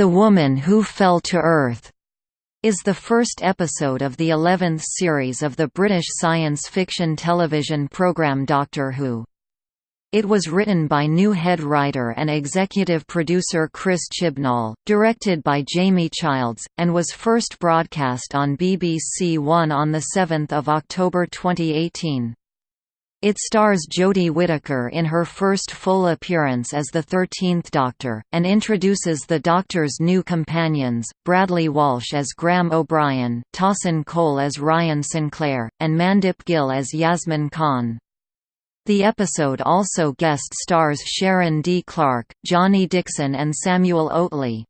The Woman Who Fell to Earth is the first episode of the 11th series of the British science fiction television programme Doctor Who. It was written by new head writer and executive producer Chris Chibnall, directed by Jamie Childs, and was first broadcast on BBC One on 7 October 2018. It stars Jodie Whittaker in her first full appearance as the Thirteenth Doctor, and introduces the Doctor's new companions, Bradley Walsh as Graham O'Brien, Tosin Cole as Ryan Sinclair, and Mandip Gill as Yasmin Khan. The episode also guest stars Sharon D. Clarke, Johnny Dixon and Samuel Oatley.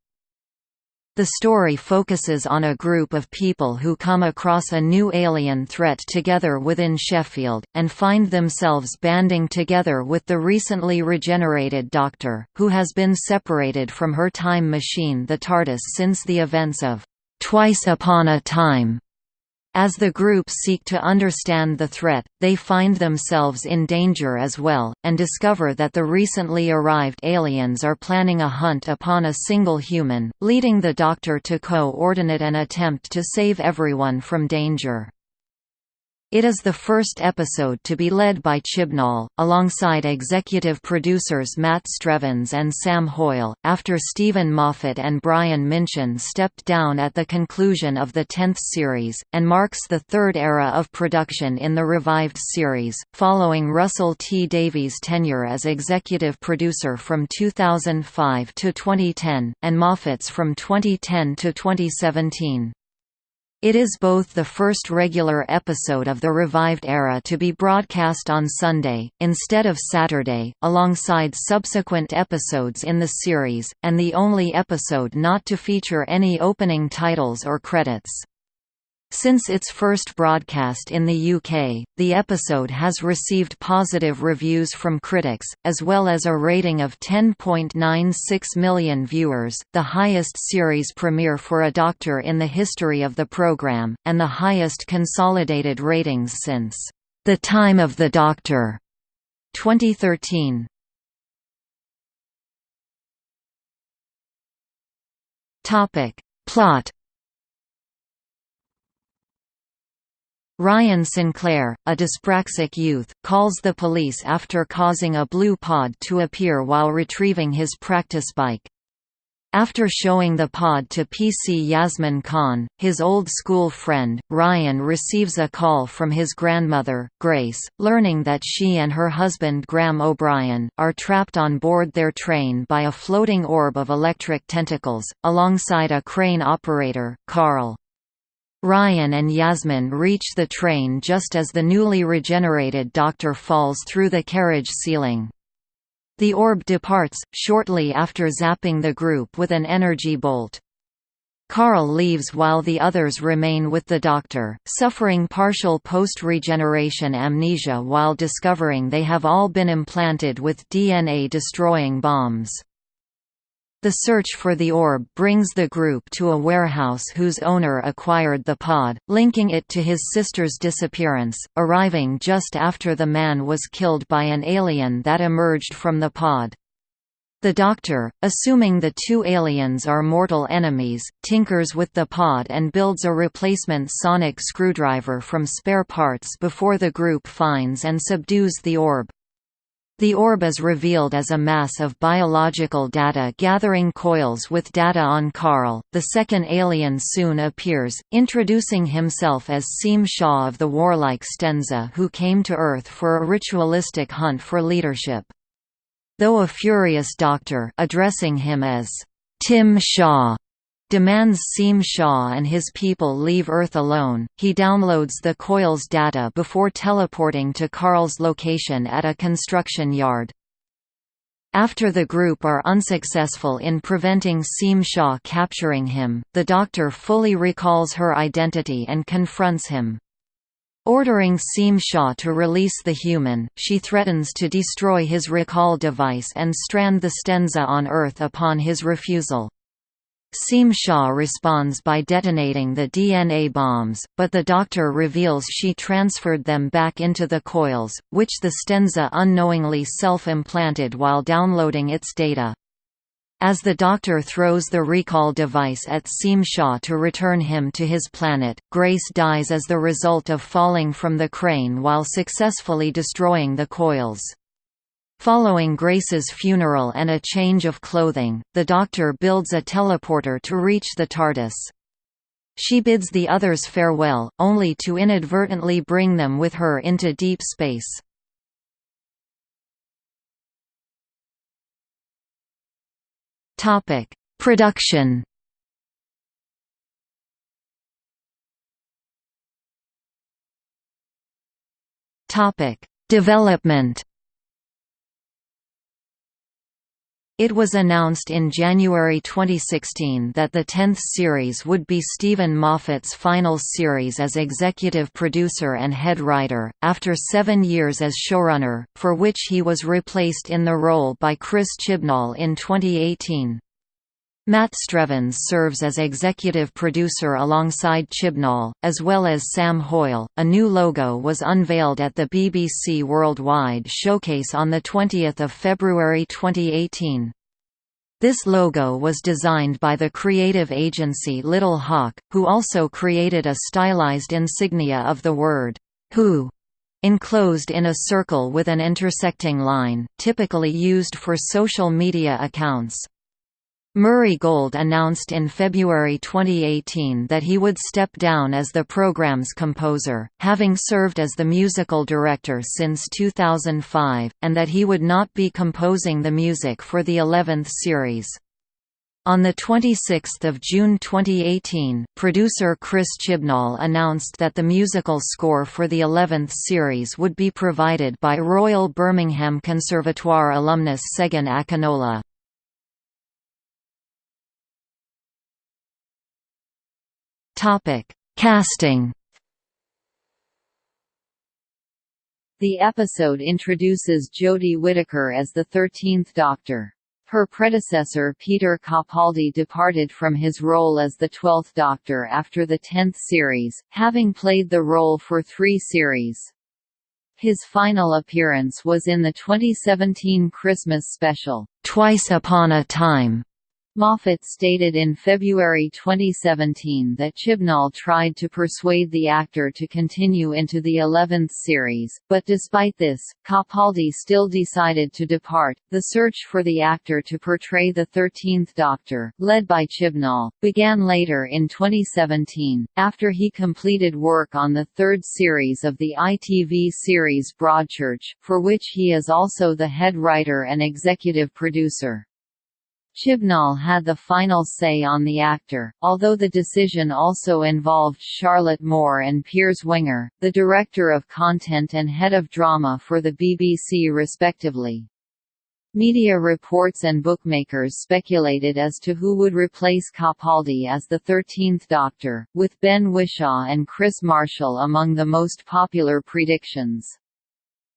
The story focuses on a group of people who come across a new alien threat together within Sheffield, and find themselves banding together with the recently regenerated Doctor, who has been separated from her time machine the TARDIS since the events of Twice Upon a Time. As the group seek to understand the threat, they find themselves in danger as well, and discover that the recently arrived aliens are planning a hunt upon a single human, leading the Doctor to co-ordinate an attempt to save everyone from danger. It is the first episode to be led by Chibnall, alongside executive producers Matt Strevens and Sam Hoyle, after Steven Moffat and Brian Minchin stepped down at the conclusion of the 10th series, and marks the third era of production in the revived series, following Russell T Davies' tenure as executive producer from 2005 to 2010, and Moffat's from 2010 to 2017. It is both the first regular episode of the revived era to be broadcast on Sunday, instead of Saturday, alongside subsequent episodes in the series, and the only episode not to feature any opening titles or credits. Since its first broadcast in the UK, the episode has received positive reviews from critics, as well as a rating of 10.96 million viewers, the highest series premiere for a Doctor in the history of the programme, and the highest consolidated ratings since The Time of the Doctor 2013. Plot Ryan Sinclair, a dyspraxic youth, calls the police after causing a blue pod to appear while retrieving his practice bike. After showing the pod to PC Yasmin Khan, his old school friend, Ryan receives a call from his grandmother, Grace, learning that she and her husband Graham O'Brien, are trapped on board their train by a floating orb of electric tentacles, alongside a crane operator, Carl. Ryan and Yasmin reach the train just as the newly regenerated Doctor falls through the carriage ceiling. The orb departs, shortly after zapping the group with an energy bolt. Carl leaves while the others remain with the Doctor, suffering partial post-regeneration amnesia while discovering they have all been implanted with DNA-destroying bombs. The search for the orb brings the group to a warehouse whose owner acquired the pod, linking it to his sister's disappearance, arriving just after the man was killed by an alien that emerged from the pod. The Doctor, assuming the two aliens are mortal enemies, tinkers with the pod and builds a replacement sonic screwdriver from spare parts before the group finds and subdues the orb. The orb is revealed as a mass of biological data gathering coils with data on Carl. The second alien soon appears, introducing himself as Tzim-Sha of the warlike Stenza who came to Earth for a ritualistic hunt for leadership. Though a furious doctor addressing him as Tim Shaw demands Tzim-Sha and his people leave Earth alone. He downloads the coil's data before teleporting to Carl's location at a construction yard. After the group are unsuccessful in preventing Tzim-Sha capturing him, the Doctor fully recalls her identity and confronts him. Ordering Tzim-Sha to release the human, she threatens to destroy his recall device and strand the Stenza on Earth upon his refusal. Tzim-Sha responds by detonating the DNA bombs, but the doctor reveals she transferred them back into the coils, which the Stenza unknowingly self-implanted while downloading its data. As the Doctor throws the recall device at Tzim-Sha to return him to his planet, Grace dies as the result of falling from the crane while successfully destroying the coils. Following Grace's funeral and a change of clothing, the Doctor builds a teleporter to reach the TARDIS. She bids the others farewell, only to inadvertently bring them with her into deep space. Topic: Production. Topic: Development. It was announced in January 2016 that the 10th series would be Steven Moffat's final series as executive producer and head writer, after seven years as showrunner, for which he was replaced in the role by Chris Chibnall in 2018. Matt Strevens serves as executive producer alongside Chibnall, as well as Sam Hoyle. A new logo was unveiled at the BBC Worldwide Showcase on 20 February 2018. This logo was designed by the creative agency Little Hawk, who also created a stylized insignia of the word, Who, enclosed in a circle with an intersecting line, typically used for social media accounts. Murray Gold announced in February 2018 that he would step down as the program's composer, having served as the musical director since 2005, and that he would not be composing the music for the 11th series. On 26 June 2018, producer Chris Chibnall announced that the musical score for the 11th series would be provided by Royal Birmingham Conservatoire alumnus Segun Akinola. Topic: Casting. The episode introduces Jodie Whittaker as the 13th Doctor. Her predecessor Peter Capaldi departed from his role as the 12th Doctor after the 10th series, having played the role for three series. His final appearance was in the 2017 Christmas special, Twice Upon a Time, Moffat stated in February 2017 that Chibnall tried to persuade the actor to continue into the 11th series, but despite this, Capaldi still decided to depart. The search for the actor to portray the 13th Doctor, led by Chibnall, began later in 2017, after he completed work on the third series of the ITV series Broadchurch, for which he is also the head writer and executive producer. Chibnall had the final say on the actor, although the decision also involved Charlotte Moore and Piers Wenger, the director of content and head of drama for the BBC respectively. Media reports and bookmakers speculated as to who would replace Capaldi as the 13th Doctor, with Ben Whishaw and Kris Marshall among the most popular predictions.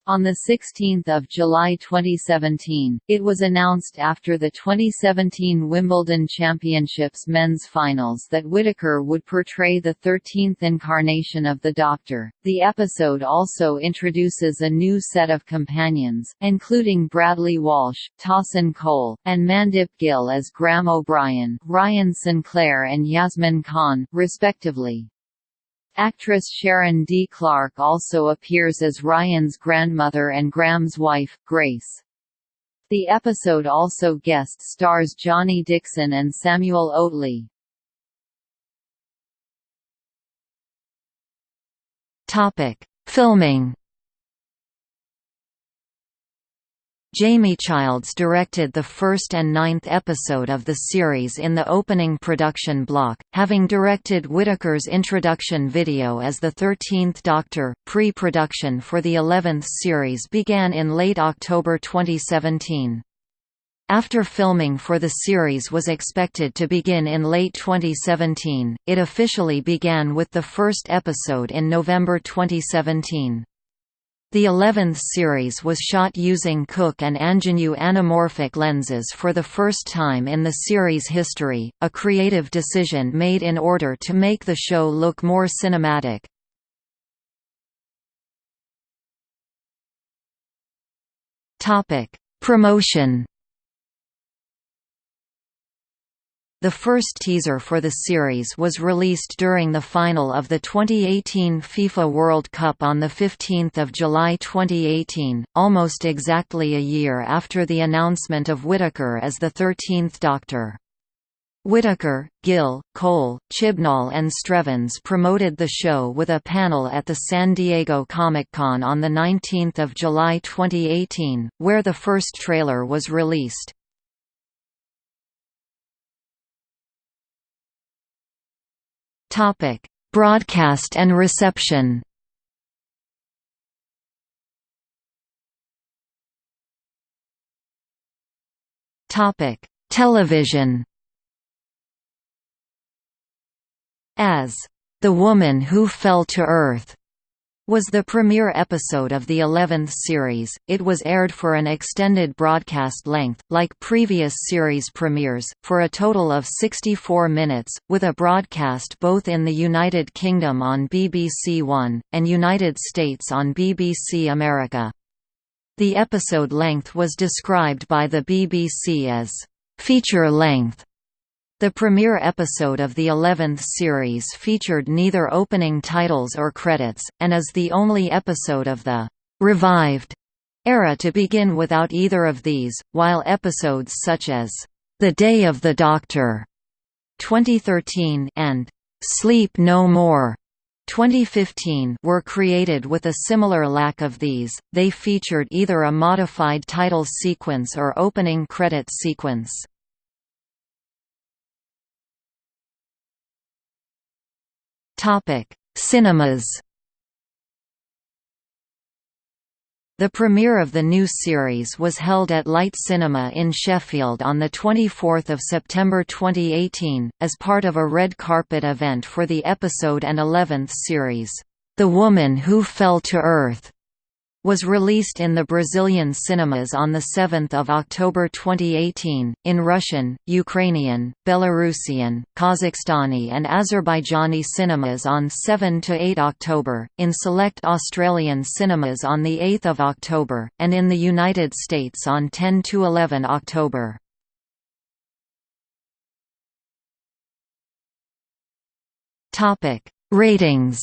On 16 July 2017, it was announced after the 2017 Wimbledon Championships men's finals that Whittaker would portray the 13th incarnation of the Doctor. The episode also introduces a new set of companions, including Bradley Walsh, Tosin Cole, and Mandip Gill as Graham O'Brien, Ryan Sinclair and Yasmin Khan, respectively. Actress Sharon D. Clarke also appears as Ryan's grandmother and Graham's wife, Grace. The episode also guest stars Johnny Dixon and Samuel Oatley. Topic: Filming Jamie Childs directed the first and ninth episode of the series in the opening production block, having directed Whittaker's introduction video as the 13th Doctor. Pre-production for the 11th series began in late October 2017. After filming for the series was expected to begin in late 2017, it officially began with the first episode in November 2017. The 11th series was shot using Cooke and Angenieux anamorphic lenses for the first time in the series' history, a creative decision made in order to make the show look more cinematic. Promotion The first teaser for the series was released during the final of the 2018 FIFA World Cup on 15 July 2018, almost exactly a year after the announcement of Whittaker as the 13th Doctor. Whittaker, Gill, Cole, Chibnall and Strevens promoted the show with a panel at the San Diego Comic-Con on 19 July 2018, where the first trailer was released. Topic: Broadcast and reception. Topic: Television. As the woman who fell to earth was the premiere episode of the 11th series. It was aired for an extended broadcast length, like previous series premieres, for a total of 64 minutes, with a broadcast both in the United Kingdom on BBC One, and United States on BBC America. The episode length was described by the BBC as feature length the premiere episode of the 11th series featured neither opening titles or credits, and is the only episode of the «revived» era to begin without either of these, while episodes such as «The Day of the Doctor» 2013 and «Sleep No More» 2015 were created with a similar lack of these, they featured either a modified title sequence or opening credit sequence. Topic: Cinemas. The premiere of the new series was held at Light Cinema in Sheffield on 24 September 2018, as part of a red carpet event for the episode and 11th series, The Woman Who Fell to Earth was released in the Brazilian cinemas on 7 October 2018, in Russian, Ukrainian, Belarusian, Kazakhstani and Azerbaijani cinemas on 7–8 October, in select Australian cinemas on 8 October, and in the United States on 10–11 October. Ratings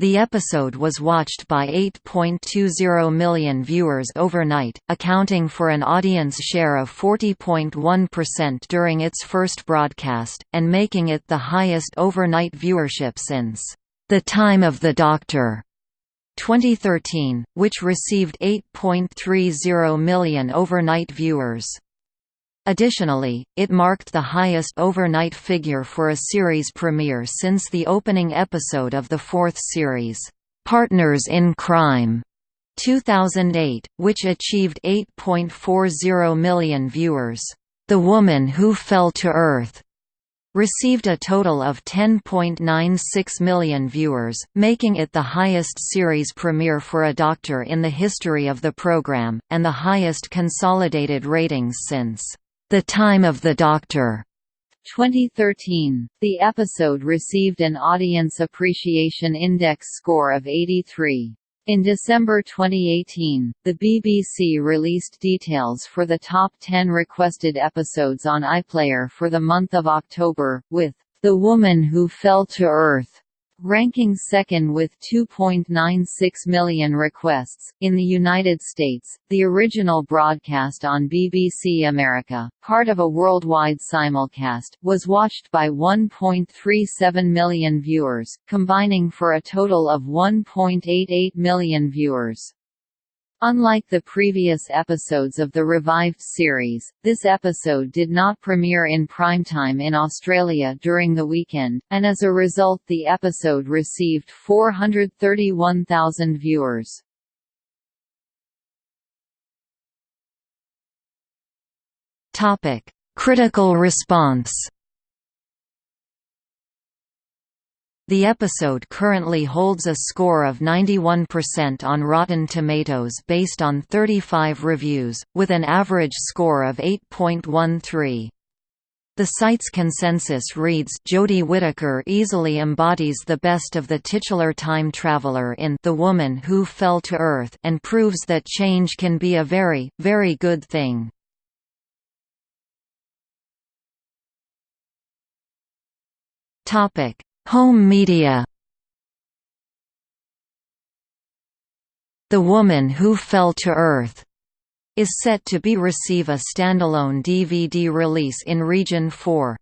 The episode was watched by 8.20 million viewers overnight, accounting for an audience share of 40.1% during its first broadcast, and making it the highest overnight viewership since The Time of the Doctor 2013, which received 8.30 million overnight viewers. Additionally, it marked the highest overnight figure for a series premiere since the opening episode of the fourth series, Partners in Crime, 2008, which achieved 8.40 million viewers. The Woman Who Fell to Earth received a total of 10.96 million viewers, making it the highest series premiere for a Doctor in the history of the program, and the highest consolidated ratings since the Time of the Doctor 2013. The episode received an Audience Appreciation Index score of 83. In December 2018, the BBC released details for the top 10 requested episodes on iPlayer for the month of October, with The Woman Who Fell to Earth ranking second with 2.96 million requests. In the United States, the original broadcast on BBC America, part of a worldwide simulcast, was watched by 1.37 million viewers, combining for a total of 1.88 million viewers. Unlike the previous episodes of the revived series, this episode did not premiere in primetime in Australia during the weekend, and as a result the episode received 431,000 viewers. Critical response The episode currently holds a score of 91% on Rotten Tomatoes based on 35 reviews, with an average score of 8.13. The site's consensus reads Jodie Whittaker easily embodies the best of the titular time traveler in The Woman Who Fell to Earth and proves that change can be a very, very good thing. Topic Home media The Woman Who Fell to Earth is set to be receive a standalone DVD release in Region 4.